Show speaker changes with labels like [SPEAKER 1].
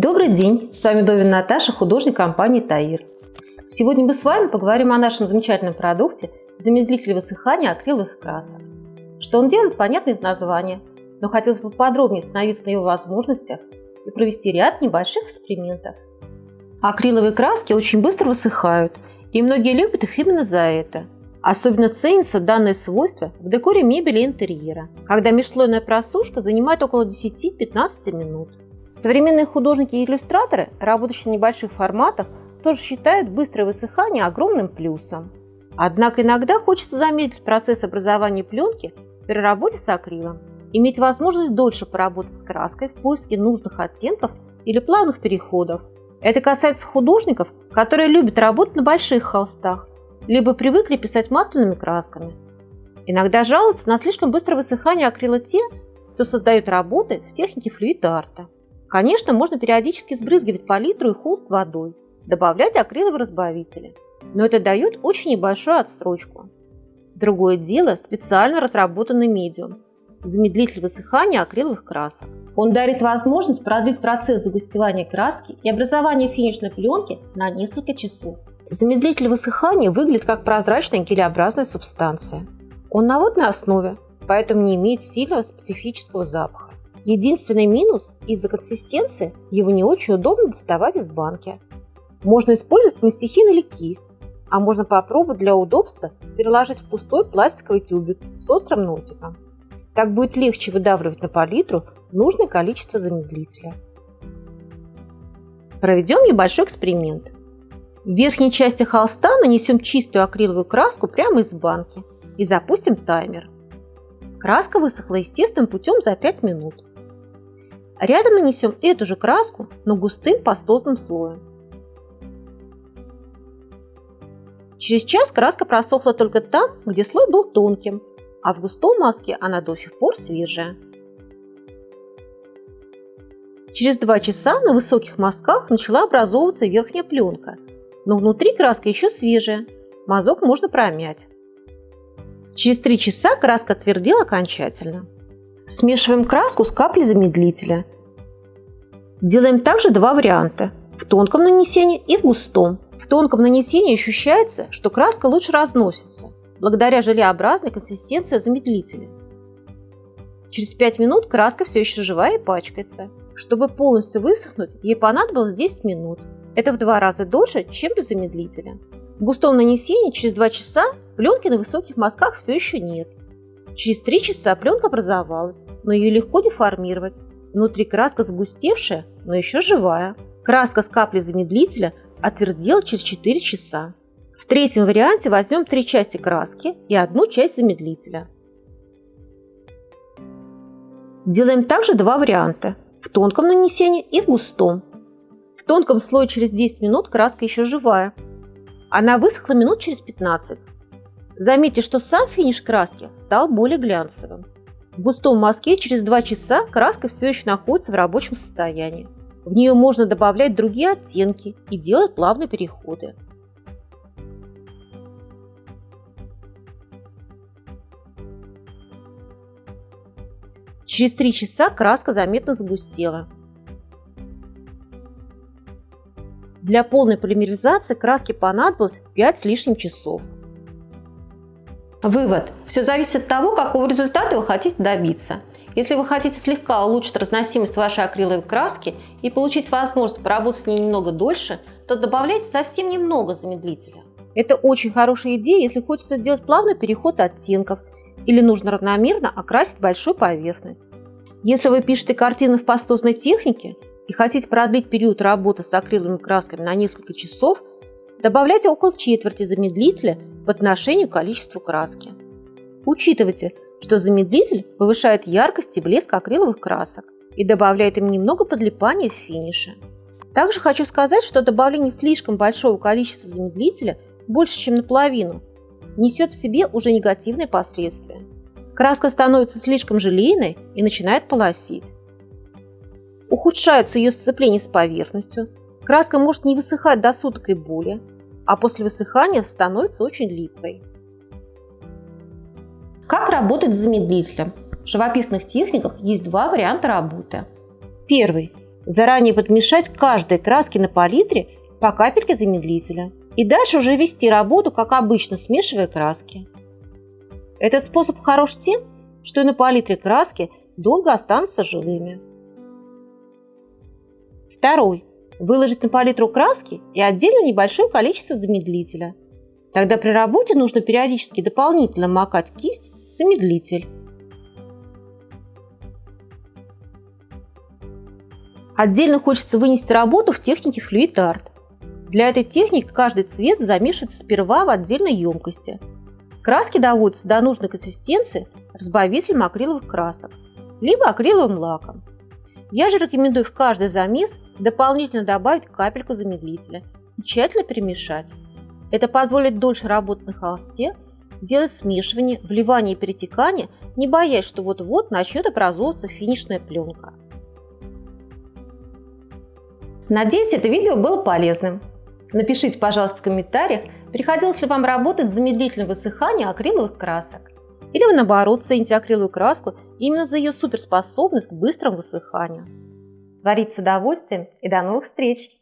[SPEAKER 1] Добрый день! С вами Довин Наташа, художник компании Таир. Сегодня мы с вами поговорим о нашем замечательном продукте замедлитель высыхания акриловых красок. Что он делает, понятно из названия, но хотелось бы подробнее остановиться на его возможностях и провести ряд небольших экспериментов. Акриловые краски очень быстро высыхают, и многие любят их именно за это. Особенно ценится данное свойство в декоре мебели и интерьера, когда межслойная просушка занимает около 10-15 минут. Современные художники и иллюстраторы, работающие в небольших форматах, тоже считают быстрое высыхание огромным плюсом. Однако иногда хочется замедлить процесс образования пленки при работе с акрилом, иметь возможность дольше поработать с краской в поиске нужных оттенков или плавных переходов. Это касается художников, которые любят работать на больших холстах, либо привыкли писать масляными красками. Иногда жалуются на слишком быстрое высыхание акрила те, кто создает работы в технике флюид-арта. Конечно, можно периодически сбрызгивать палитру и холст водой, добавлять акриловые разбавители, но это дает очень небольшую отсрочку. Другое дело – специально разработанный медиум – замедлитель высыхания акриловых красок. Он дарит возможность продлить процесс загустевания краски и образования финишной пленки на несколько часов. Замедлитель высыхания выглядит как прозрачная гелеобразная субстанция. Он на водной основе, поэтому не имеет сильного специфического запаха. Единственный минус – из-за консистенции его не очень удобно доставать из банки. Можно использовать мастихин или кисть, а можно попробовать для удобства переложить в пустой пластиковый тюбик с острым носиком. Так будет легче выдавливать на палитру нужное количество замедлителя. Проведем небольшой эксперимент. В верхней части холста нанесем чистую акриловую краску прямо из банки и запустим таймер. Краска высохла естественным путем за 5 минут. Рядом нанесем эту же краску, но густым пастозным слоем. Через час краска просохла только там, где слой был тонким, а в густом маске она до сих пор свежая. Через два часа на высоких мазках начала образовываться верхняя пленка, но внутри краска еще свежая, мазок можно промять. Через три часа краска твердела окончательно. Смешиваем краску с каплей замедлителя. Делаем также два варианта – в тонком нанесении и в густом. В тонком нанесении ощущается, что краска лучше разносится, благодаря желеобразной консистенции замедлителя. Через 5 минут краска все еще живая и пачкается. Чтобы полностью высохнуть, ей понадобилось 10 минут. Это в два раза дольше, чем без замедлителя. В густом нанесении через 2 часа пленки на высоких мазках все еще нет. Через 3 часа пленка образовалась, но ее легко деформировать. Внутри краска сгустевшая, но еще живая. Краска с каплей замедлителя отвердела через 4 часа. В третьем варианте возьмем три части краски и одну часть замедлителя. Делаем также два варианта – в тонком нанесении и в густом. В тонком слое через 10 минут краска еще живая. Она высохла минут через 15. Заметьте, что сам финиш краски стал более глянцевым. В густом мазке через 2 часа краска все еще находится в рабочем состоянии. В нее можно добавлять другие оттенки и делать плавные переходы. Через 3 часа краска заметно загустела. Для полной полимеризации краски понадобилось 5 с лишним часов. Вывод. Все зависит от того, какого результата вы хотите добиться. Если вы хотите слегка улучшить разносимость вашей акриловой краски и получить возможность поработать с ней немного дольше, то добавляйте совсем немного замедлителя. Это очень хорошая идея, если хочется сделать плавный переход оттенков или нужно равномерно окрасить большую поверхность. Если вы пишете картины в пастозной технике и хотите продлить период работы с акриловыми красками на несколько часов, добавляйте около четверти замедлителя по отношению к количеству краски. Учитывайте, что замедлитель повышает яркость и блеск акриловых красок и добавляет им немного подлипания в финише. Также хочу сказать, что добавление слишком большого количества замедлителя, больше чем наполовину, несет в себе уже негативные последствия. Краска становится слишком желейной и начинает полосить. Ухудшается ее сцепление с поверхностью, краска может не высыхать до суток и более, а после высыхания становится очень липкой. Как работать с замедлителем? В живописных техниках есть два варианта работы. Первый. Заранее подмешать каждой краске на палитре по капельке замедлителя. И дальше уже вести работу, как обычно, смешивая краски. Этот способ хорош тем, что и на палитре краски долго останутся живыми. Второй. Выложить на палитру краски и отдельно небольшое количество замедлителя. Тогда при работе нужно периодически дополнительно макать кисть в замедлитель. Отдельно хочется вынести работу в технике Fluid Art. Для этой техники каждый цвет замешивается сперва в отдельной емкости. Краски доводятся до нужной консистенции разбавителем акриловых красок, либо акриловым лаком. Я же рекомендую в каждый замес дополнительно добавить капельку замедлителя и тщательно перемешать. Это позволит дольше работать на холсте, делать смешивание, вливание и перетекание, не боясь, что вот-вот начнет образовываться финишная пленка. Надеюсь, это видео было полезным. Напишите, пожалуйста, в комментариях, приходилось ли вам работать с замедлителем высыхания акриловых красок. Или вы, наоборот, цените акриловую краску именно за ее суперспособность к быстрому высыханию. Творить с удовольствием и до новых встреч!